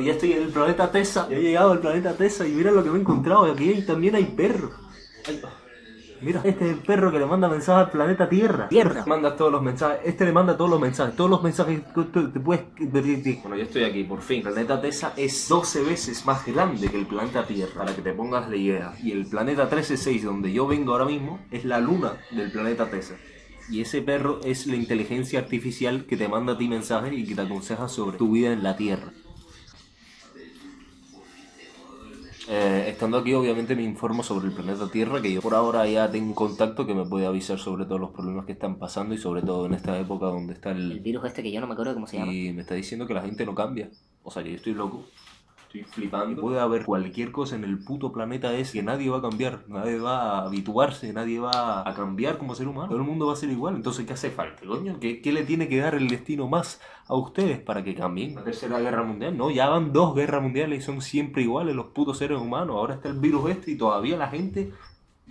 Pues ya estoy en el planeta Tesa. Ya he llegado al planeta Tesa y mira lo que me he encontrado. Aquí también hay perros. Mira, este es el perro que le manda mensajes al planeta Tierra. Tierra. Manda todos los mensajes. Este le manda todos los mensajes. Todos los mensajes que tú te puedes... Bueno, ya estoy aquí, por fin. El planeta Tesa es 12 veces más grande que el planeta Tierra. Para que te pongas la idea. Y el planeta 136, donde yo vengo ahora mismo, es la luna del planeta Tesa. Y ese perro es la inteligencia artificial que te manda a ti mensajes y que te aconseja sobre tu vida en la Tierra. Eh, estando aquí, obviamente me informo sobre el planeta Tierra, que yo por ahora ya tengo un contacto que me puede avisar sobre todos los problemas que están pasando y sobre todo en esta época donde está el... El virus este que yo no me acuerdo cómo se llama. Y me está diciendo que la gente no cambia. O sea, yo estoy loco. Estoy flipando. Puede haber cualquier cosa en el puto planeta ese que nadie va a cambiar. Nadie va a habituarse, nadie va a cambiar como ser humano. Todo el mundo va a ser igual. Entonces, ¿qué hace falta, coño? ¿Qué, qué le tiene que dar el destino más a ustedes para que cambien? La tercera guerra mundial, no, ya van dos guerras mundiales y son siempre iguales los putos seres humanos. Ahora está el virus este y todavía la gente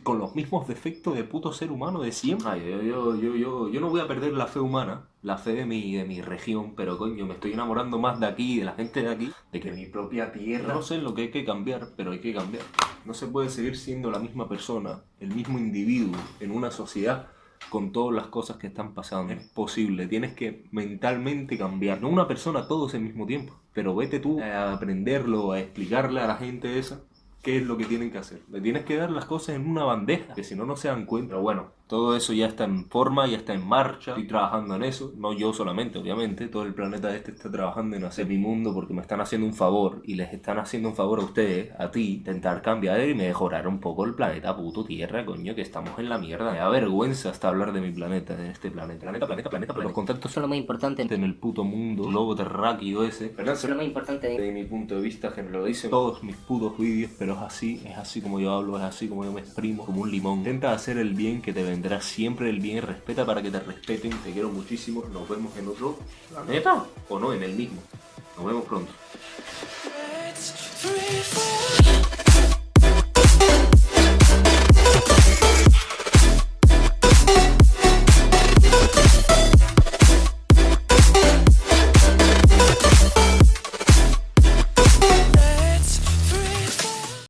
con los mismos defectos de puto ser humano de siempre. Ay, yo, yo, yo, yo, yo no voy a perder la fe humana, la fe de mi, de mi región, pero coño, me estoy enamorando más de aquí, de la gente de aquí, de que mi propia tierra. No sé lo que hay que cambiar, pero hay que cambiar. No se puede seguir siendo la misma persona, el mismo individuo en una sociedad con todas las cosas que están pasando. Es posible, tienes que mentalmente cambiar. No una persona todos al mismo tiempo, pero vete tú a aprenderlo, a explicarle a la gente esa qué es lo que tienen que hacer. Le tienes que dar las cosas en una bandeja, que si no, no se dan cuenta. Bueno, todo eso ya está en forma, ya está en marcha. Estoy trabajando en eso. No yo solamente, obviamente. Todo el planeta este está trabajando en hacer mi mundo porque me están haciendo un favor. Y les están haciendo un favor a ustedes, a ti, intentar cambiar y mejorar un poco el planeta puto Tierra, coño, que estamos en la mierda. Me da vergüenza hasta hablar de mi planeta, de este planeta. Planeta, planeta, planeta. planeta. Los contactos es lo más importante. en el puto mundo, globo terráqueo ese. ¿Verdad? Eso es lo más importante. de- Desde mi punto de vista, que me lo dicen todos mis putos vídeos, pero es así, es así como yo hablo, es así como yo me exprimo, como un limón. Intenta hacer el bien que te tendrás siempre el bien, y respeta para que te respeten, te quiero muchísimo, nos vemos en otro planeta, o no, en el mismo. Nos vemos pronto.